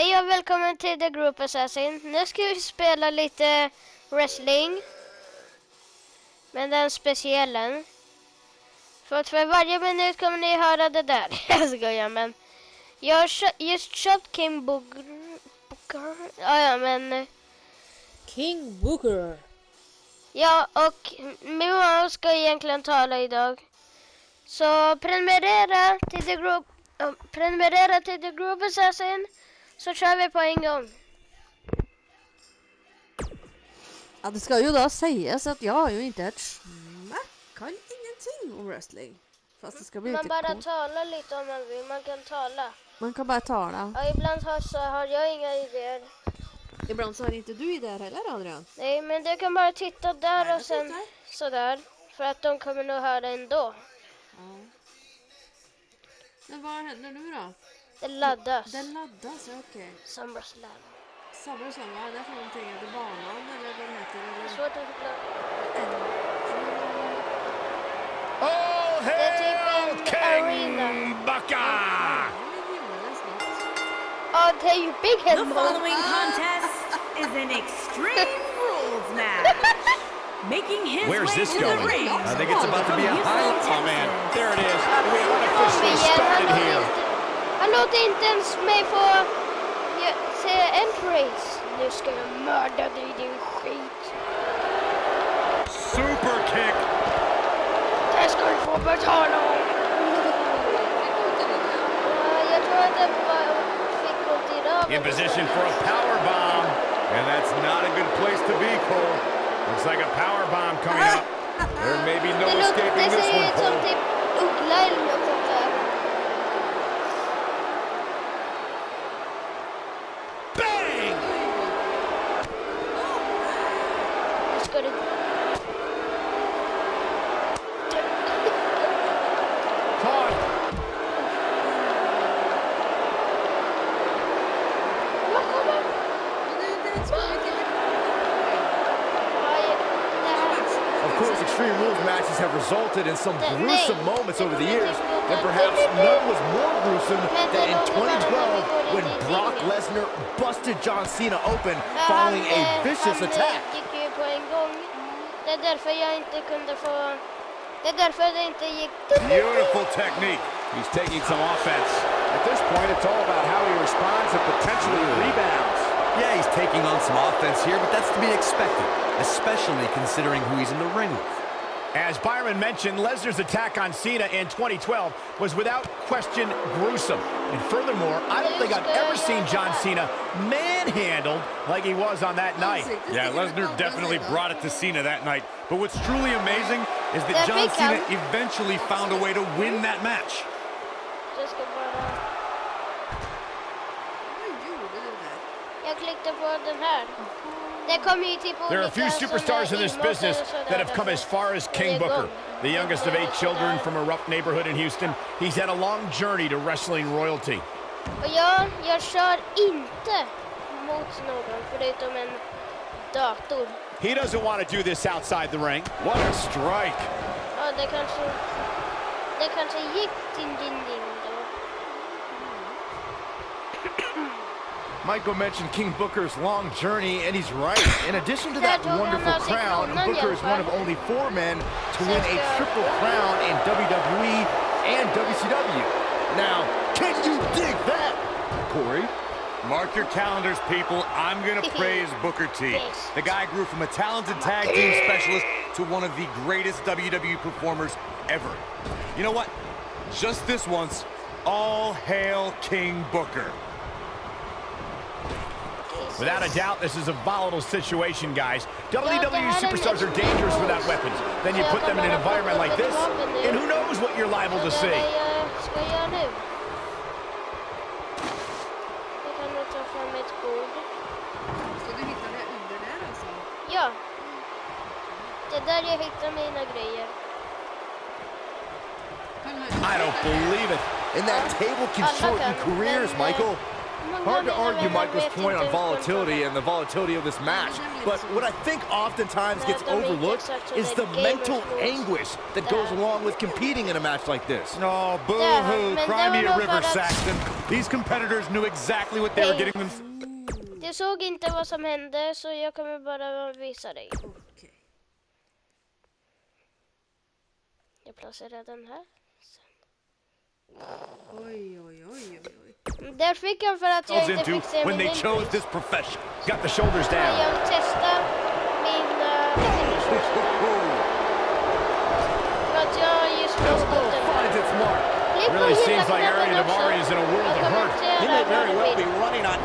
Hej och välkommen till The Group Assassin. Nu ska vi spela lite wrestling. Men den speciella. För att för varje minut kommer ni höra det där. Jag skojar men. Jag har just köpt King Booker. Booker. Ja, ja men. eh, King Booker. Ja och min mamma ska egentligen tala idag. Så prenumerera till The Group. prenumerera till The Group Assassin. Så kör vi på en gång. Ja, det ska ju då sägas att jag har ju inte ett smack, kan ingenting om wrestling. Fast det ska bli Man lite bara coolt. talar lite om man vill. Man kan tala. Man kan bara tala. Ja, ibland har, så har jag inga idéer. Ibland så har inte du idéer heller Adrian. Nej, men du kan bara titta där Nej, och sen tittar. sådär. För att de kommer nog höra ändå. Ja. Men vad händer nu då? Det laddas. Den laddas, ja, okej. SummerSlam. SummerSlam, vad är det för någonting? Är det banan eller vad heter? Det är svårt att förklara. All Det typ hail en King arena. Bucka! Ja, det är Big Head The following contest is an Extreme Rules match. Making his Where's way this to going? the ring. I think it's about to be a from high. Houston, Oh man, there it is. We Kom unofficially igen, han started here. Inte, han låter inte ens mig få ge- säga entrance. Nu ska jag mörda dig din skit. Super kick. Det ska du få betala om. Jag tror att det bara fick ont i röven. In position for a power bomb. And that's not a good place to be, Cole. Looks like a power bomb coming ah! up. There may be no escaping this one, Cole. typ uggla eller något sånt där. Bang! Nu ska du... Caught. Vad kommer? Ja, det här. Of course, Extreme Rules matches have resulted in some gruesome moments over the years, and perhaps none was more gruesome than in 2012 when Brock Lesnar busted John Cena open following a vicious attack. gick ju på en gång. Det är därför jag inte kunde få... Det är därför det inte gick... Beautiful technique. He's taking some offense. At this point, it's all about how he responds and potentially rebounds. Yeah, he's taking on some offense here, but that's to be expected, especially considering who he's in the ring with. As Byron mentioned, Lesnar's attack on Cena in 2012 was without question gruesome. And furthermore, I don't think I've ever seen John Cena manhandled like he was on that night. Yeah, Lesnar definitely brought it to Cena that night. But what's truly amazing is that John Cena eventually found a way to win that match. Jag ska bara... Jag klickade på den här. There are a few superstars in this business that have come as far as King Booker, the youngest of eight children from a rough neighborhood in Houston. He's had a long journey to wrestling royalty. Och jag, jag kör inte mot någon förutom en dator. He doesn't want to do this outside the ring. What a strike. Ja, det kanske... Det kanske gick din din din då. Michael mentioned King Booker's long journey, and he's right. In addition to that Där tog han wonderful crown, Booker is one of only four men to win a triple crown in WWE and WCW. Now, can you dig that, Corey? Mark your calendars, people. I'm going to praise Booker T. The guy grew from a talented tag team specialist to one of the greatest WWE performers ever. You know what? Just this once, all hail King Booker. Without a doubt, this is a volatile situation, guys. WWE det här är superstars are dangerous without weapons. Then you put them in an environment like this, ett vapen nu. and who knows what you're liable to see. jag ska göra nu. Jag kan nog ta fram ett bord. Ska du hitta det under där alltså? Ja. Det är där jag hittar mina grejer. I don't believe it. And that table can shorten careers, Michael. Många Hard to argue vänner Michael's point on volatility and the volatility of this match. But what I think oftentimes gets Nej, de är inte overlooked is the mental anguish that goes along with competing in a match like this. Oh, boo-hoo. men Cry me a river, för att- Saxton. These competitors knew exactly what they were Hej. getting them. Jag såg inte vad som hände så jag kommer bara visa dig. Okej. Jag placerar den här. Oj. Där för att jag inte into fick se when they chose this profession. Got the shoulders Men down. Jag testade min uh, finishers för att jag just Elbow förstod den. finds its mark. Really seems like knäppen Arian också. Is in a world of hurt. He may very well be running on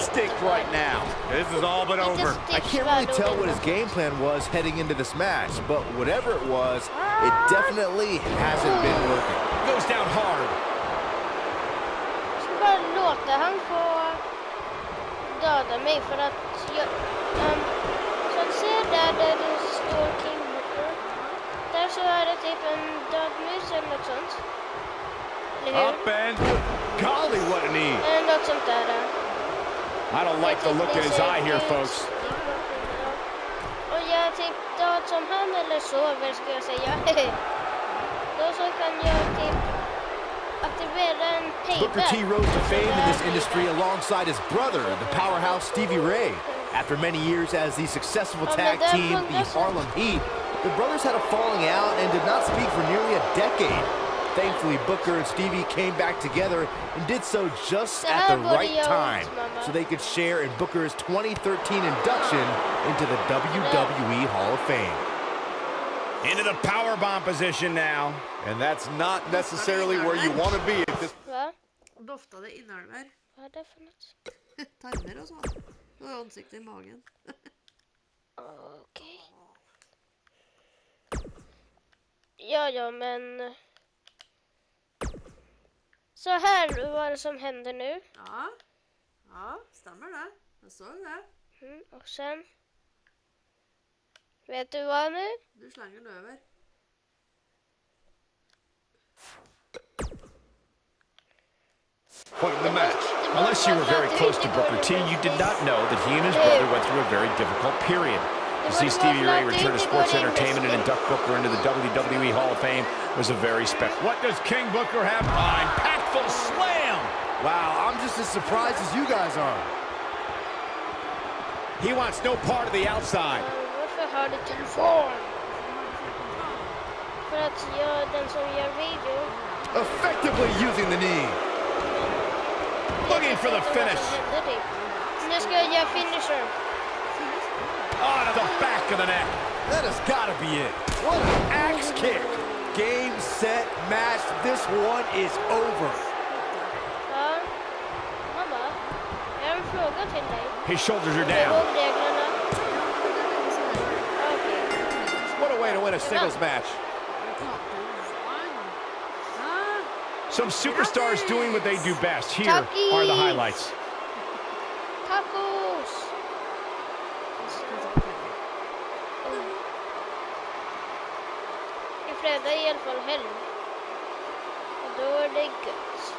instinct right now. This is all but over. I can't really tell what his game plan was heading into this match, but whatever it was, it ah. definitely hasn't been ah. working. Goes down hard. Jag ska bara låta han få döda mig för att jag... Um, så att se där, där det står King Booker. Där så är det typ en död mus eller något sånt. Eller hur? Up and Golly, what a knee. Eller något sånt där. I don't like the look in his eye here, folks. Och jag är typ död som han eller sover ska jag säga. Då så kan jag typ aktivera en payback. Booker T rose to fame in this industry alongside his brother, the powerhouse Stevie Ray. After many years as the successful tag team, the Harlem Heat, the brothers had a falling out and did not speak for nearly a decade. Thankfully, Booker and Stevie came back together and did so just Det at the right time ont, so they could share in Booker's 2013 induction into the WWE Hall of Fame. Into the power bomb position now. and that's not necessarily where you want to be at this Va? Doftade inälvor, Vad är det för något? tarmar och så. Och ansikte i magen. Okej. Ja, ja, men... Så här var det som hände nu. Ja, ja, stämmer det. Jag såg det. Mm, och sen... Vet du vad nu? Du slänger den över. point in the match. Unless you were very close to Booker T, you did not know that he and his brother went through a very difficult period. To see Stevie Ray return to sports entertainment and induct Booker into the WWE Hall of Fame was a very special. What does King Booker have? Oh, impactful slam! Wow, I'm just as surprised as you guys are. He wants no part of the outside. Varför har du telefon? För att jag den som gör video. Effectively using the knee. Looking for the finish. typ. Nu ska jag göra finisher. On to the back of the neck. That has got to be it. What an axe kick. Game, set, match. This one is over. Ja. Mamma, jag har en fråga till dig. His shoulders are down. ihåg reglerna? Okej. What a way to win a singles match. Some superstars doing what they do best. Here are the highlights. Tacos! I fredag är i alla fall helg. Och då är det gött.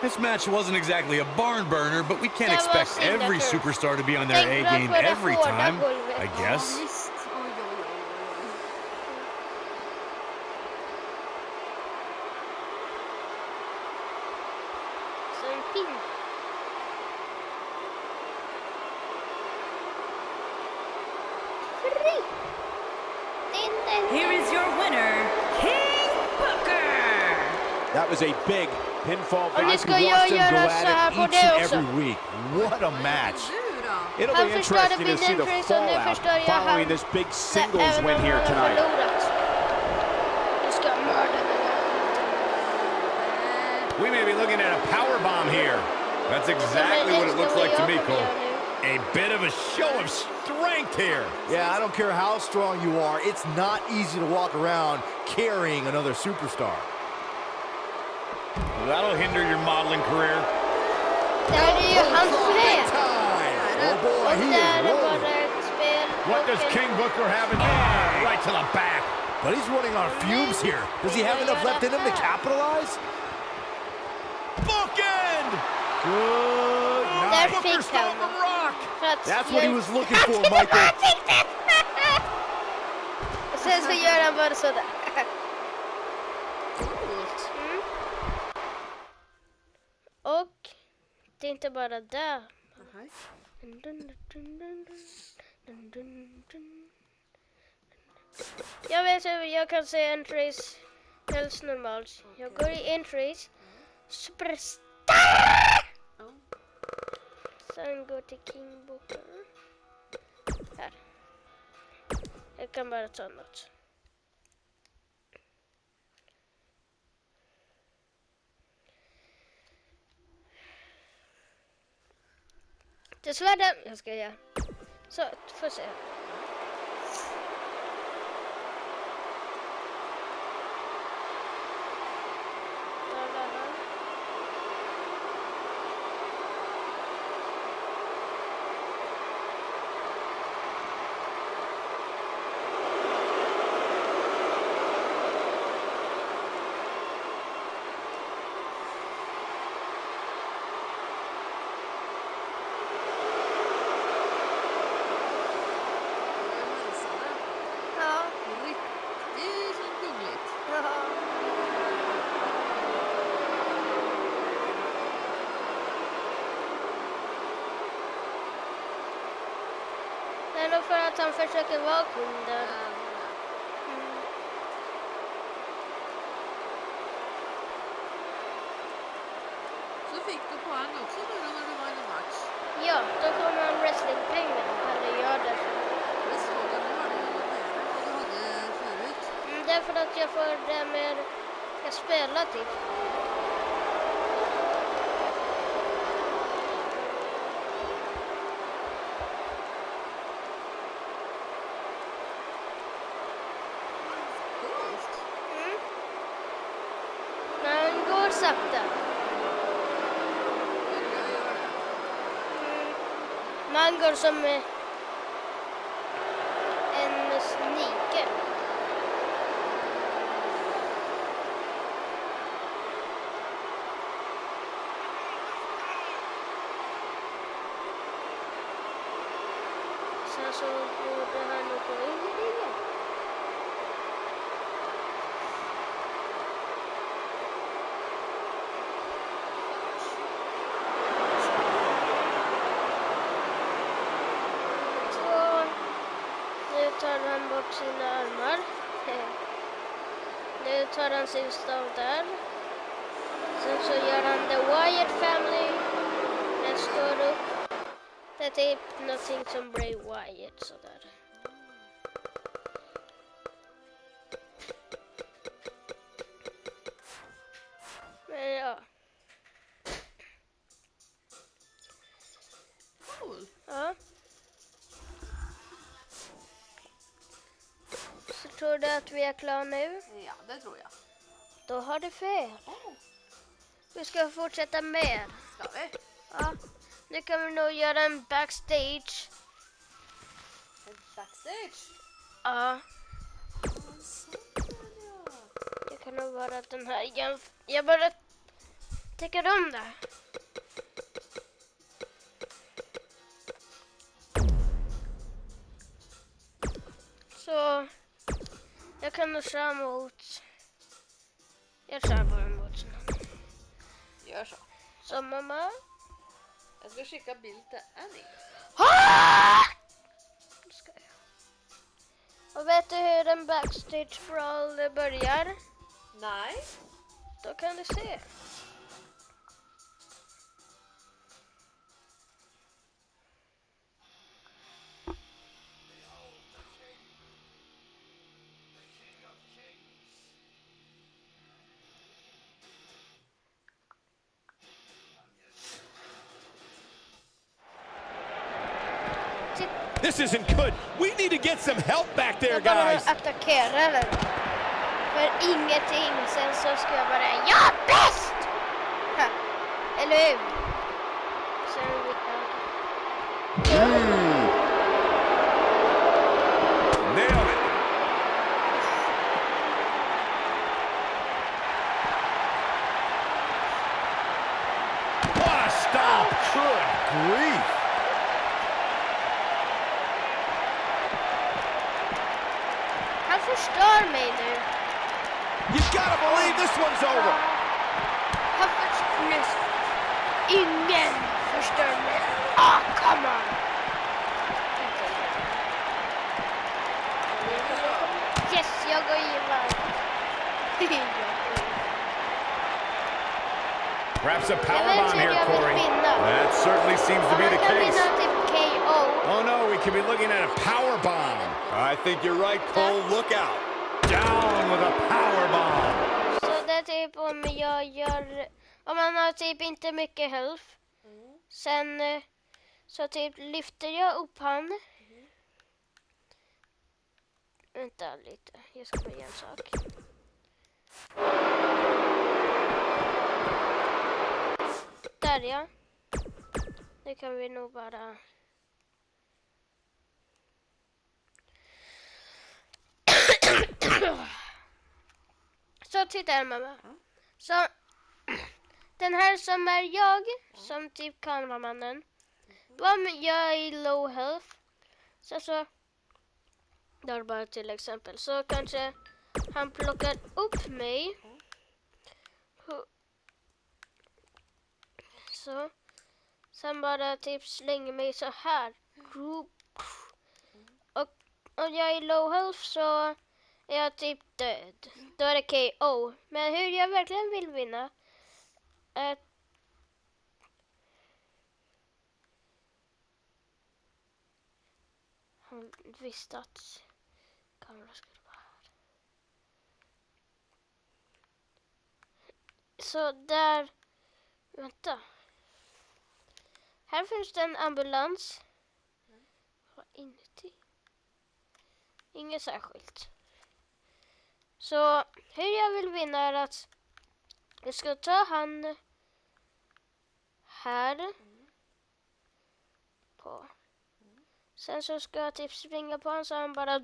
This match wasn't exactly a barn burner, but we can't expect every superstar to be on their A game every time. I guess. Visst. Oj, oj, oj, oj, oj. Så en pinne. Fri! Din, din, Here is your winner, King Booker. That was a big pinfall. Och nu I ska could jag watch them go göra så här at it each and every week. What a match. It'll be interesting to see the entrance och nu fallout following this big singles win here tonight. förlorat. Jag ska mörda den här. We may be looking at a power bomb here. That's exactly what it looks like to me, Cole. A bit of a show of strength here. Yeah, I don't care how strong you are. It's not easy to walk around carrying another superstar. That'll hinder your modeling career. Det här är ju hans fred. Oh boy, he is är rolling. bara ett spel. What does King Booker have in oh, right to the back? But he's running on fumes here. Does he have enough left in him to capitalize? Bookend! Good Där Booker's fick still han from den. Rock. That's what he was looking for, Michael. Han fick den! Och sen det är inte bara det. Jag vet hur jag kan se entries helt normalt. Jag går i entries. Superstar! Sen går till King Booker. Här. Jag kan bara ta något. Till svärden. Jag ska göra. Så, får se. Där var han. Jag hälsade. Ja. Riktigt så gulligt. Ja. Det är nog för att han försöker vara kung där. Mm. Så fick du poäng också nu då när du vann en match. Ja, då kommer han wrestlingpengar. Eller gör det. Det såg jag, nu har du ju mer än du hade förut. Mm, att jag får det mer jag spelar typ. Han går sakta. Ja, tar han bort sina armar. Nu tar han sin stav där. Sen så gör han The Wyatt Family. Den står upp. Det är typ någonting som Bray Wyatt sådär. Är klara nu? Ja, det tror jag. Då har du fel. Vi ska fortsätta mer. Ska vi? Ja. Nu kan vi nog göra en backstage. En backstage. Ja. Det kan nog vara den här. Jag, jag bara tycker om det. Så jag kan nog köra mot... Jag kör bara mot någon. Gör så. Så mamma. Jag ska skicka bild till Annie. Ska jag. Och vet du hur en backstage brawl börjar? Nej. Då kan du se. This isn't good. We need to get some help back there, Jag bara guys. attackerar den. För ingenting. Sen så ska jag bara, jag är bäst! Ha. Eller hur? Sen Nailed it. What a stop. Good grief. Han förstör mig nu. You gotta believe this one's over. Han förstör... Ingen förstör mig. Ah, come on. Yes, jag går igenom. Perhaps a Jag vet powerbomb here, Corey. That certainly seems to be the case. vinna typ KO. Oh no, we could be looking at a powerbomb. I think you're right, Cole. Look out. Down with a powerbomb. Så det är typ om jag gör... Om man har typ inte mycket health. Sen eh, så typ lyfter jag upp han. Vänta lite, jag ska bara göra en sak. Där ja. Nu kan vi nog bara... Så titta här mamma. Så den här som är jag, som typ kameramannen. Om jag är i low health. Så så. Där bara till exempel. Så kanske han plockar upp mig. Så. Sen bara typ slänger mig så här. Och om jag är low health så är jag typ död. Då är det KO. Men hur jag verkligen vill vinna är Han visste att kameran skulle vara här. Så där... Vänta. Här finns det en ambulans. Vad inuti? Inget särskilt. Så hur jag vill vinna är att jag ska ta han här på. Sen så ska jag typ springa på honom så han bara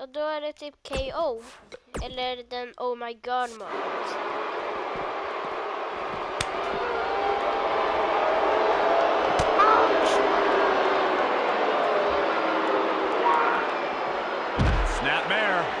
och då är det typ KO. Eller den Oh my god moment. Snapmare.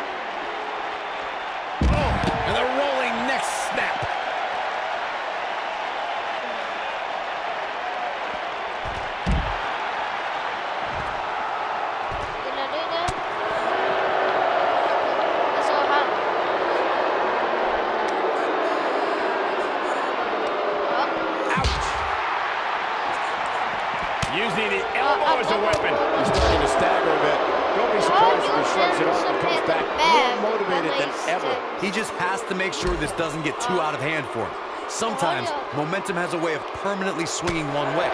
To make sure this doesn't get too out of hand for him. Sometimes momentum has a way of permanently swinging one way.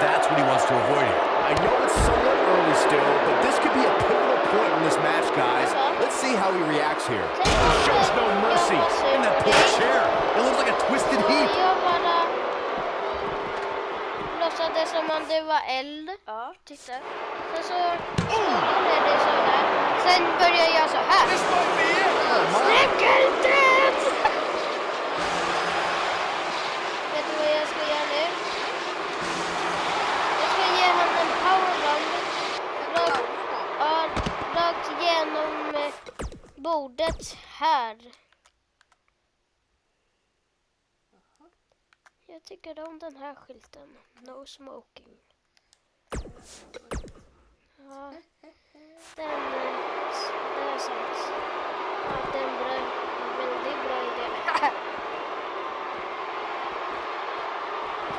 That's what he wants to avoid here. I know it's somewhat early still, but this could be a pivotal point in this match, guys. Let's see how he reacts here. Shows no mercy. And that poor chair. It looks like a twisted heap. Jag bara låtsades som om det var eld. Ja. Titta. Sen så gjorde det så här. Sen började jag så här. This might be it. Snickeldöd! Vet du vad jag ska göra nu? Jag ska ge honom en powerbomb. Rakt, ja, rakt genom eh, bordet här. Uh-huh. Jag tycker om den här skylten. No smoking. Ja, den, det är sant. Ja, det är en bra, väldigt bra idé.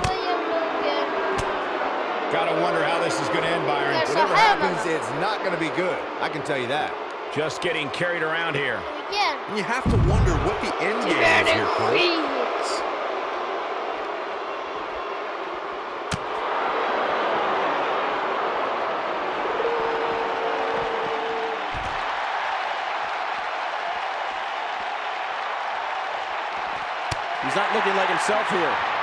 Vad jag nog... Gotta wonder how this is going to end, Byron. Whatever happens, it's not going to be good. I can tell you that. Just getting carried around here. Igen. And you have to wonder what the end game is here, Cole. He's not looking like himself here.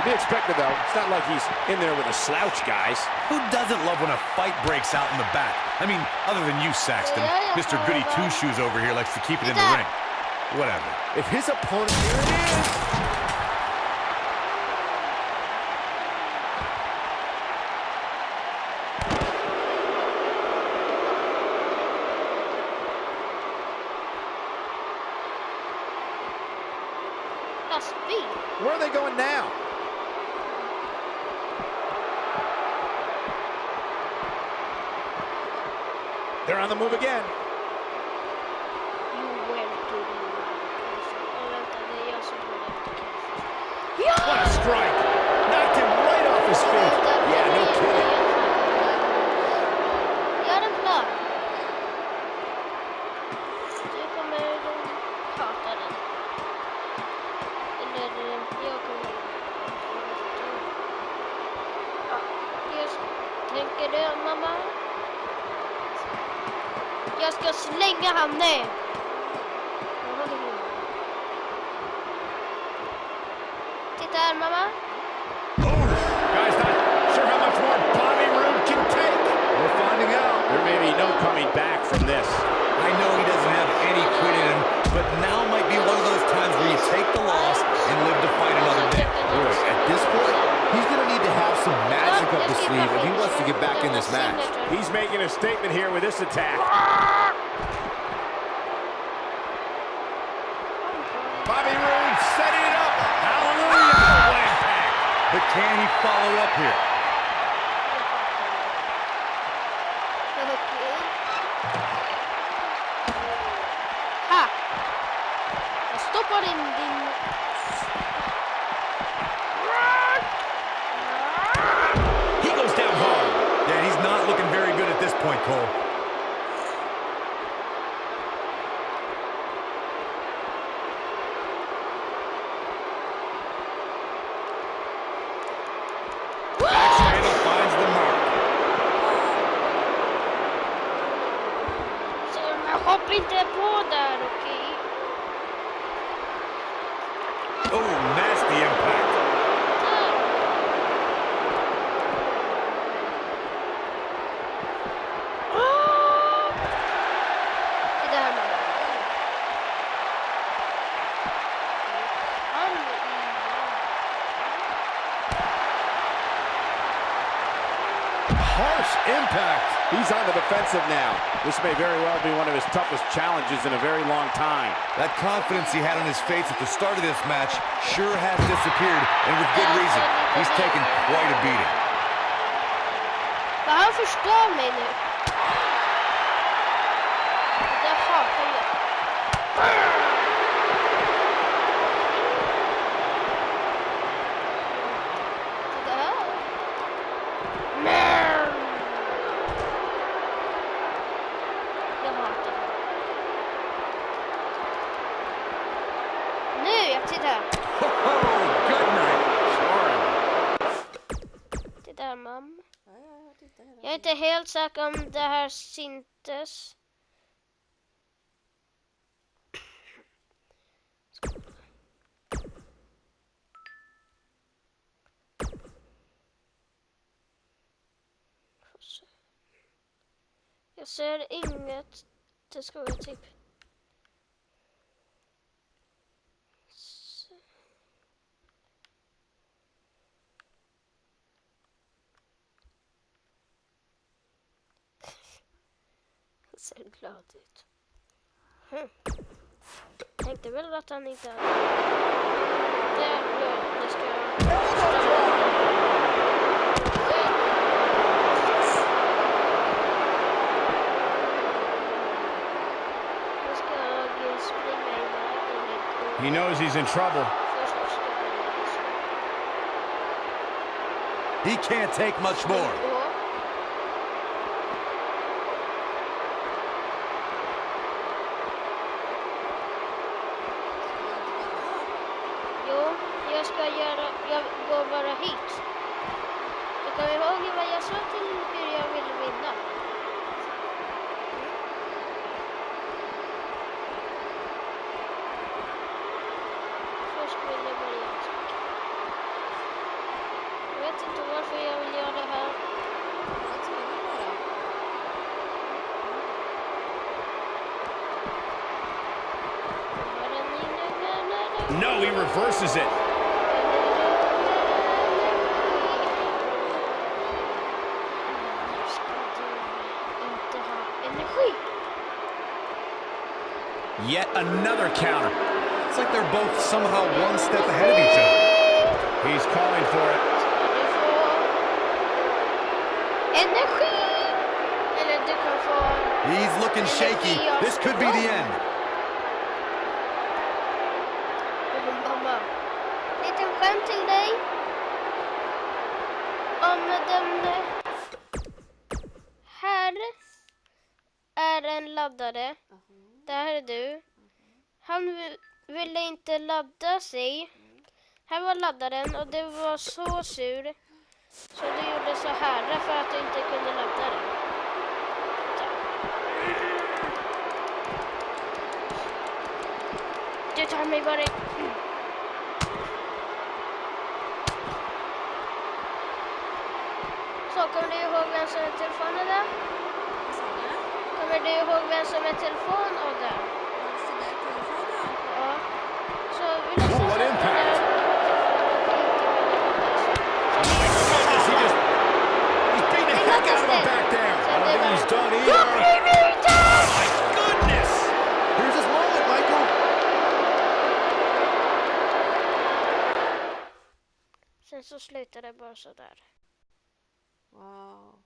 To be expected, though. It's not like he's in there with a slouch, guys. Who doesn't love when a fight breaks out in the back? I mean, other than you, Saxton. Yeah, yeah, Mr. Goody. Two-Shoes over here likes to keep it in the ring. Whatever. If his opponent, here it is. Where are they going now? They're on the move again. You went to the Åh, vänta, det är jag som går efter kanske. What a strike. Knocked him right off his feet. Yeah, no kidding. Gör en plan. Du kommer hata den. Eller eh, jag kommer Ja, just. Tänker du mamma? Jag ska slänga han ner. Titta här mamma. Guys, not sure how much more Bobby Roode can take. We're finding out. There may be no coming back from this. I know he doesn't have any quit in him, but now might be one of those times where you take the loss and live to fight another day. Look, at this point, he's going to need to have some magic up his sleeve if he wants to get back in this match. He's making a statement here with this attack. Bobby Roode setting it up. Hallelujah. What. But can he follow up here? Inte på där, okej? Okay? This may very well be one of his toughest challenges in a very long time. That confidence he had on his face at the start of this match sure has disappeared, and with good reason. He's taken quite a beating. Men han förstör mig nu. Inte om det här syntes. Jag ser inget. Det ska vara typ... Hm. Ska... Nu ska jag springa iväg enligt... He knows he's in trouble. He can't take much more. Ja. Jo, jag ska göra... Jag går bara hit. Du kommer ihåg vad jag sa till hur jag ville vinna? Först vill jag bara göra en sak. Jag vet inte varför jag vill göra det här. Jag tror det bara. No, he reverses it. Yet another counter. It's like they're both somehow one step ahead of each other. He's calling for it. He's looking shaky. This could be the end. Mamma. Liten skämt till dig. Om den här är en laddare. Där är du. Han vi- ville inte ladda sig. Här var laddaren och du var så sur. Så du gjorde så här för att du inte kunde ladda den. Du tar mig bara... Så, kommer du ihåg vem som är telefon Adam? Kommer du ihåg vem som är telefon Adam? Ja. Så vi lyssnar på den. Sen så slutar det bara sådär. Wow.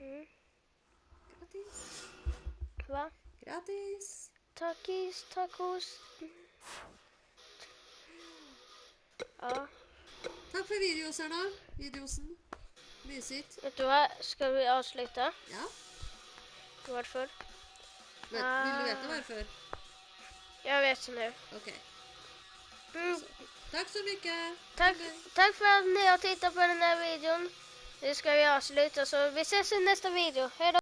Mm. Grattis. Va? Grattis. Takis, tacos. Ja, Tack för videosarna. Videosen. Mysigt. vet du vad? Ska vi avsluta? Ja. Varför? Men, vill du veta varför? Jag vet nu. Okej. Mm, Tack så mycket. tack, tack för att ni har tittat på den här videon. Nu ska vi avsluta så vi ses i nästa video. Hej då!